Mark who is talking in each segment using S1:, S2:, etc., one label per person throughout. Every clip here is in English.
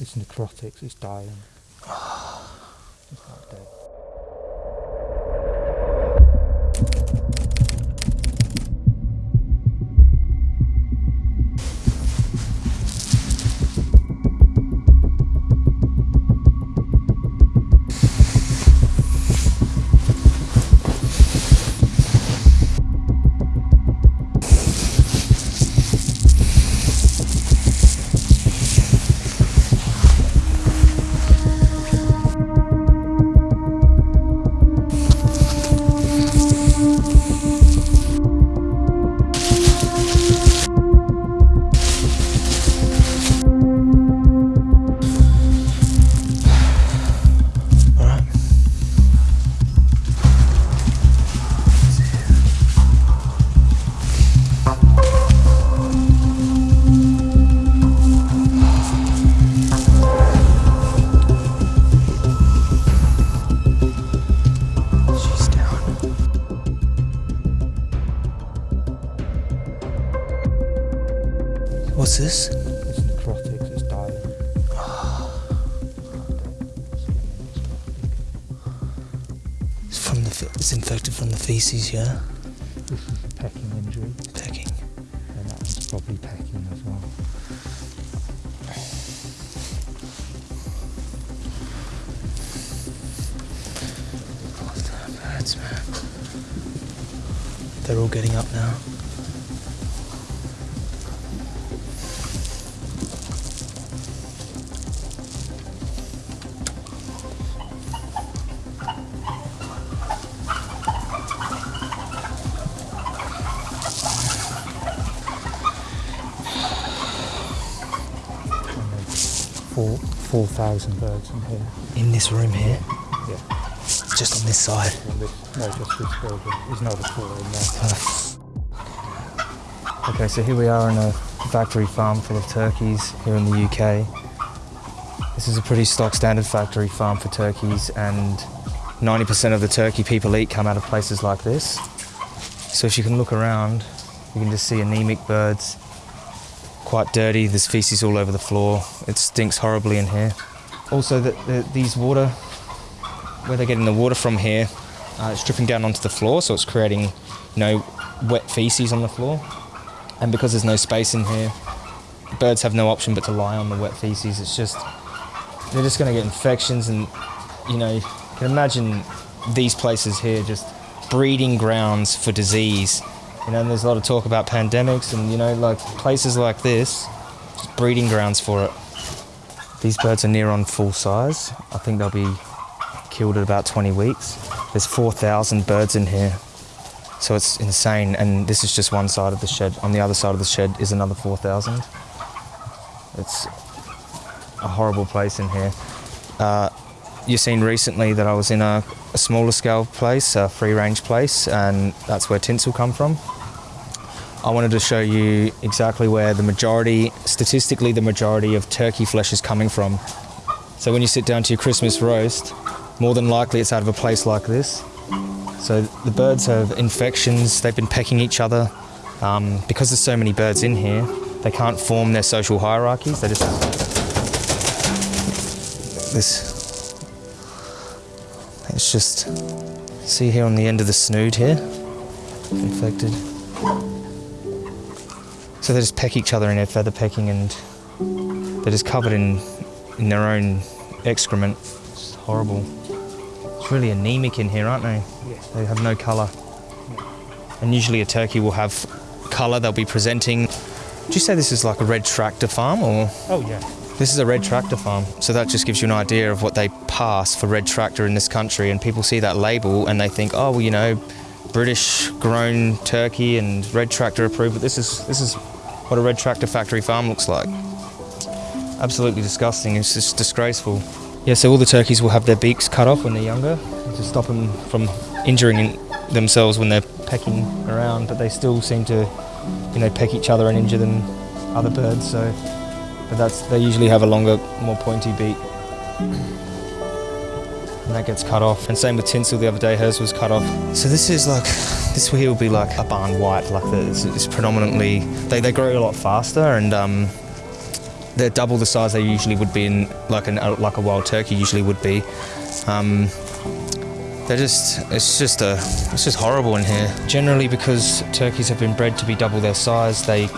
S1: It's necrotic, it's dying. it's not dead.
S2: This?
S1: It's necrotic, it's dying.
S2: It's from the. It's infected from the feces, yeah.
S1: This is a pecking injury,
S2: Pecking.
S1: and that one's probably pecking as well.
S2: Birds, man. They're all getting up now.
S1: Four, 4,000 birds in here.
S2: In this room here,
S1: Yeah.
S2: just on this side.
S1: Well, this, no, just this building. There's another four in there. Okay, so here we are in a factory farm full of turkeys here in the UK. This is a pretty stock standard factory farm for turkeys, and 90% of the turkey people eat come out of places like this. So if you can look around, you can just see anemic birds, quite dirty. There's feces all over the floor. It stinks horribly in here. Also, the, the, these water, where they're getting the water from here, uh, it's dripping down onto the floor, so it's creating, you know, wet feces on the floor. And because there's no space in here, birds have no option but to lie on the wet feces. It's just, they're just going to get infections, and you know, you can imagine these places here just breeding grounds for disease. You know, there's a lot of talk about pandemics, and you know, like places like this, just breeding grounds for it. These birds are near on full size. I think they'll be killed at about 20 weeks. There's 4,000 birds in here. So it's insane, and this is just one side of the shed. On the other side of the shed is another 4,000. It's a horrible place in here. Uh, you've seen recently that I was in a, a smaller scale place, a free range place, and that's where tinsel come from. I wanted to show you exactly where the majority, statistically, the majority of turkey flesh is coming from. So when you sit down to your Christmas roast, more than likely it's out of a place like this. So the birds have infections, they've been pecking each other. Um, because there's so many birds in here, they can't form their social hierarchies. They just this. It's just see here on the end of the snood here, infected. So they just peck each other in their feather pecking, and they're just covered in in their own excrement. It's horrible. It's really anemic in here, aren't they?
S3: Yes.
S1: They have no colour. And usually a turkey will have colour they'll be presenting. Do you say this is like a red tractor farm or?
S3: Oh yeah.
S1: This is a red tractor farm. So that just gives you an idea of what they pass for red tractor in this country. And people see that label and they think, oh, well, you know, British grown turkey and red tractor approved. But this is, this is what a red tractor factory farm looks like. Absolutely disgusting. It's just disgraceful. Yeah, so all the turkeys will have their beaks cut off when they're younger to stop them from injuring themselves when they're pecking around. But they still seem to, you know, peck each other and injure them, other birds. So, but that's they usually have a longer, more pointy beak, and that gets cut off. And same with tinsel. The other day, hers was cut off. So this is like, this here will be like a barn white. Like it's, it's predominantly they, they grow a lot faster and um, they're double the size they usually would be in like an like a wild turkey usually would be. Um, they're just it's just a it's just horrible in here. Generally, because turkeys have been bred to be double their size, they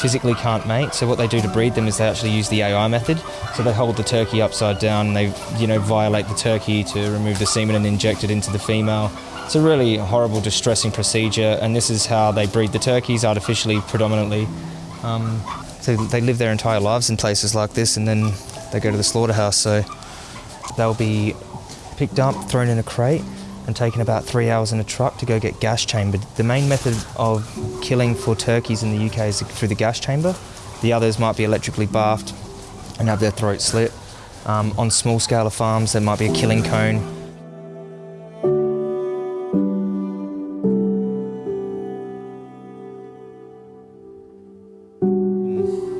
S1: physically can't mate. So what they do to breed them is they actually use the AI method. So they hold the turkey upside down, and they you know violate the turkey to remove the semen and inject it into the female. It's a really horrible, distressing procedure, and this is how they breed the turkeys artificially, predominantly. Um, so they live their entire lives in places like this, and then they go to the slaughterhouse. So they'll be picked up, thrown in a crate, and taken about three hours in a truck to go get gas chambered. The main method of killing for turkeys in the UK is through the gas chamber. The others might be electrically bathed and have their throat slit. Um, on small scale of farms, there might be a killing cone.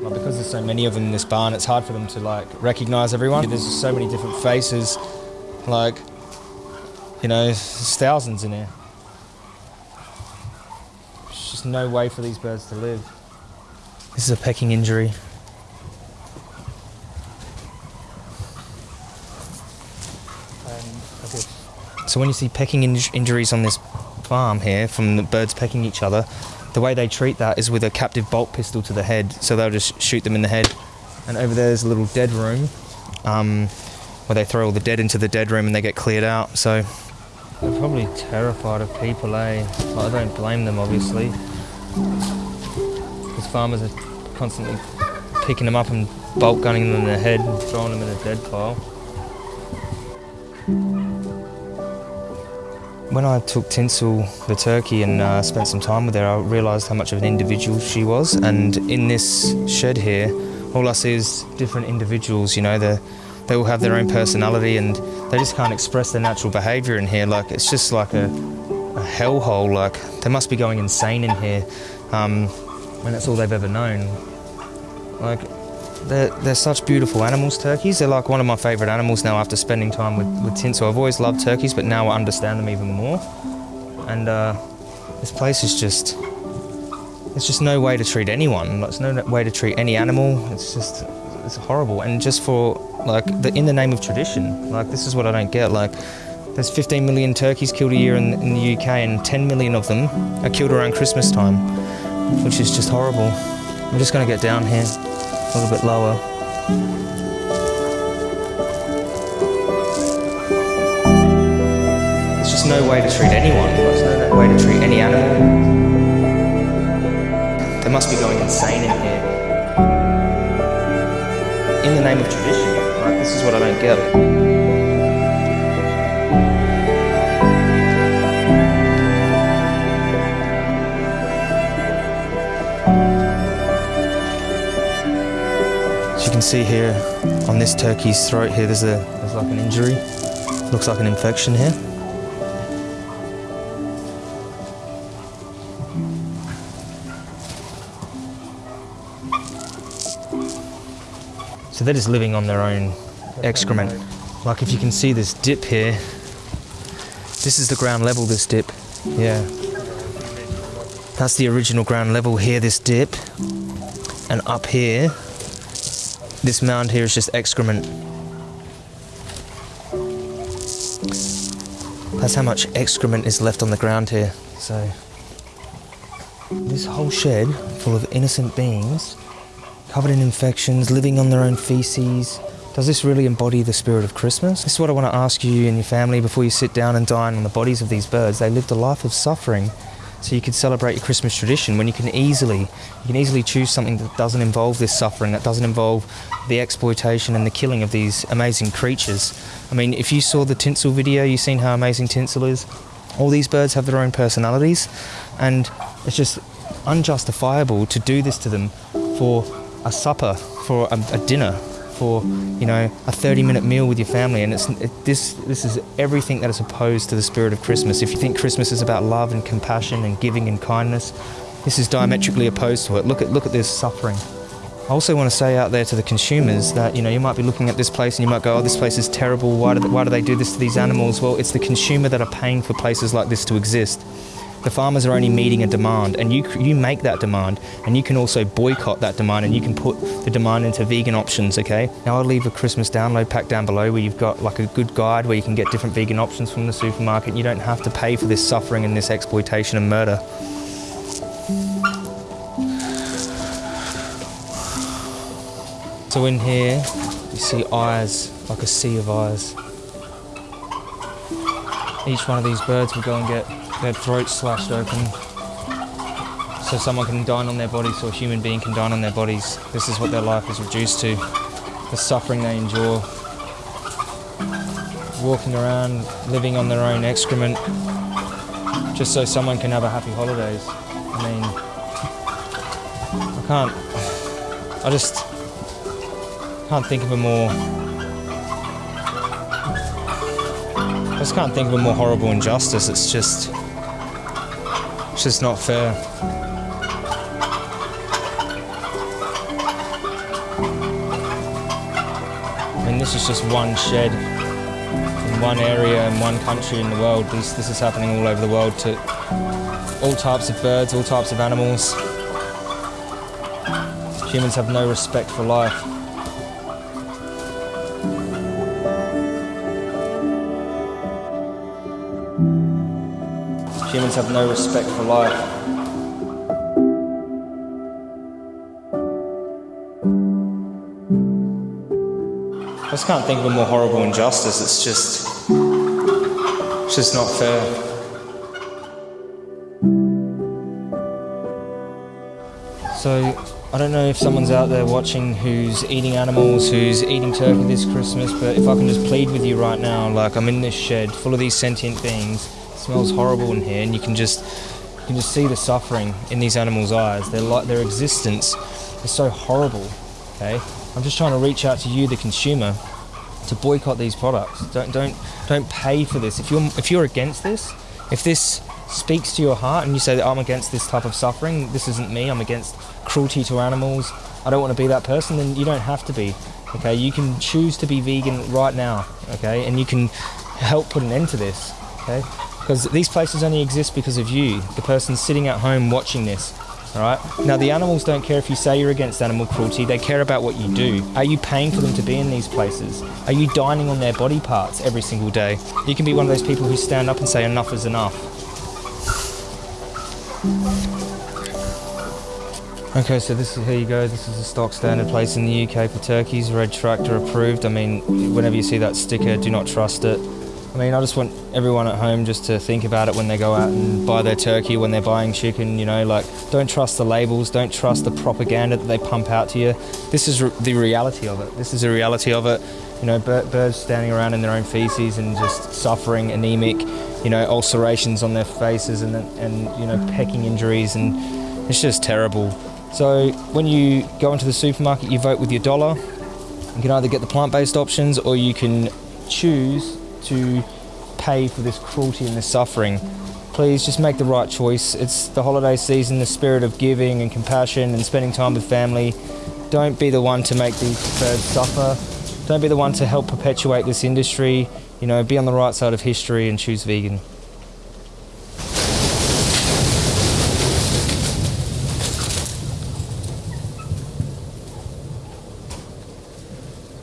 S1: Well, because there's so many of them in this barn, it's hard for them to like recognize everyone. There's so many different faces, like you know, there's thousands in here. There's just no way for these birds to live. This is a pecking injury. So when you see pecking in- injuries on this farm here from the birds pecking each other, the way they treat that is with a captive bolt pistol to the head. So they'll just shoot them in the head. And over there's a little dead room um, where they throw all the dead into the dead room and they get cleared out. So they're probably terrified of people, eh? But I don't blame them, obviously. Because farmers are constantly picking them up and bolt gunning them in the head and throwing them in a dead pile. When I took Tinsel, the turkey, and uh, spent some time with her, I realised how much of an individual she was. And in this shed here, all I see is different individuals. You know, they they all have their own personality, and they just can't express their natural behaviour in here. Like it's just like a, a hellhole. Like they must be going insane in here, um, when that's all they've ever known. Like they're, they're such beautiful animals, turkeys. They're like one of my favourite animals now after spending time with, with Tinsel. I've always loved turkeys, but now I understand them even more. And uh, this place is just, there's just no way to treat anyone. There's no way to treat any animal. It's just, it's horrible. And just for, like, the, in the name of tradition, like, this is what I don't get. Like, there's 15 million turkeys killed a year in, in the UK, and 10 million of them are killed around Christmas time, which is just horrible. I'm just going to get down here a little bit lower. There's just no way to treat anyone. There's no way to treat any animal. They must be going insane in here. Name of tradition. This is what I don't get. As you can see here on this turkey's throat here, there's a there's like an injury. Looks like an infection here. They're just living on their own excrement. Like if you can see this dip here, this is the ground level, this dip. Yeah. That's the original ground level here, this dip. And up here, this mound here is just excrement. That's how much excrement is left on the ground here. So, this whole shed full of innocent beings, covered in infections, living on their own feces. Does this really embody the spirit of Christmas? This is what I want to ask you and your family before you sit down and dine on the bodies of these birds. They lived a life of suffering so you could celebrate your Christmas tradition when you can easily you can easily choose something that doesn't involve this suffering, that doesn't involve the exploitation and the killing of these amazing creatures. I mean, if you saw the tinsel video, you've seen how amazing tinsel is. All these birds have their own personalities, and it's just unjustifiable to do this to them for a supper, for a, a dinner, for you know a 30-minute meal with your family, and it's it, this this is everything that is opposed to the spirit of Christmas. If you think Christmas is about love and compassion and giving and kindness, this is diametrically opposed to it. Look at look at this suffering. I also want to say out there to the consumers that you know you might be looking at this place and you might go, "Oh, this place is terrible. Why do they, why do they do this to these animals?" Well, it's the consumer that are paying for places like this to exist. The farmers are only meeting a demand, and you you make that demand, and you can also boycott that demand, and you can put the demand into vegan options. Okay. Now I'll leave a Christmas download pack down below where you've got like a good guide where you can get different vegan options from the supermarket. You don't have to pay for this suffering and this exploitation and murder. So in here, you see eyes, like a sea of eyes. Each one of these birds will go and get their throats slashed open so someone can dine on their bodies or a human being can dine on their bodies. This is what their life is reduced to. The suffering they endure. Walking around, living on their own excrement, just so someone can have a happy holidays. I mean, I can't, I just can't think of a more I just can't think of a more horrible injustice. It's just, just not fair. I mean, this is just one shed in one area in one country in the world. This, this is happening all over the world to all types of birds, all types of animals. Humans have no respect for life. Humans have no respect for life. I just can't think of a more horrible injustice. It's just, it's just not fair. So, I don't know if someone's out there watching who's eating animals, who's eating turkey this Christmas, but if I can just plead with you right now, like I'm in this shed full of these sentient beings, smells horrible in here, and you can just you can just see the suffering in these animals' eyes. Their like their existence is so horrible. Okay, I'm just trying to reach out to you, the consumer, to boycott these products. Don't don't don't pay for this. If you're if you're against this, if this speaks to your heart and you say that I'm against this type of suffering, this isn't me. I'm against cruelty to animals. I don't want to be that person. Then you don't have to be. Okay, you can choose to be vegan right now. Okay, and you can help put an end to this. Okay, because these places only exist because of you, the person sitting at home watching this. All right. Now the animals don't care if you say you're against animal cruelty. They care about what you do. Are you paying for them to be in these places? Are you dining on their body parts every single day? You can be one of those people who stand up and say enough is enough. Okay, so this is here you go. This is a stock standard place in the UK for turkeys. Red tractor approved. I mean, whenever you see that sticker, do not trust it. I mean, I just want everyone at home just to think about it when they go out and buy their turkey, when they're buying chicken. You know, like don't trust the labels, don't trust the propaganda that they pump out to you. This is re- the reality of it. This is the reality of it. You know, bir- birds standing around in their own feces and just suffering, anemic. You know, ulcerations on their faces and and you know pecking injuries, and it's just terrible. So when you go into the supermarket, you vote with your dollar. You can either get the plant-based options or you can choose to pay for this cruelty and this suffering. Please just make the right choice. It's the holiday season, the spirit of giving and compassion and spending time with family. Don't be the one to make these birds suffer. Don't be the one to help perpetuate this industry. You know, be on the right side of history and choose vegan.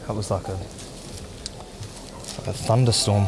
S1: That was like a, thunderstorm.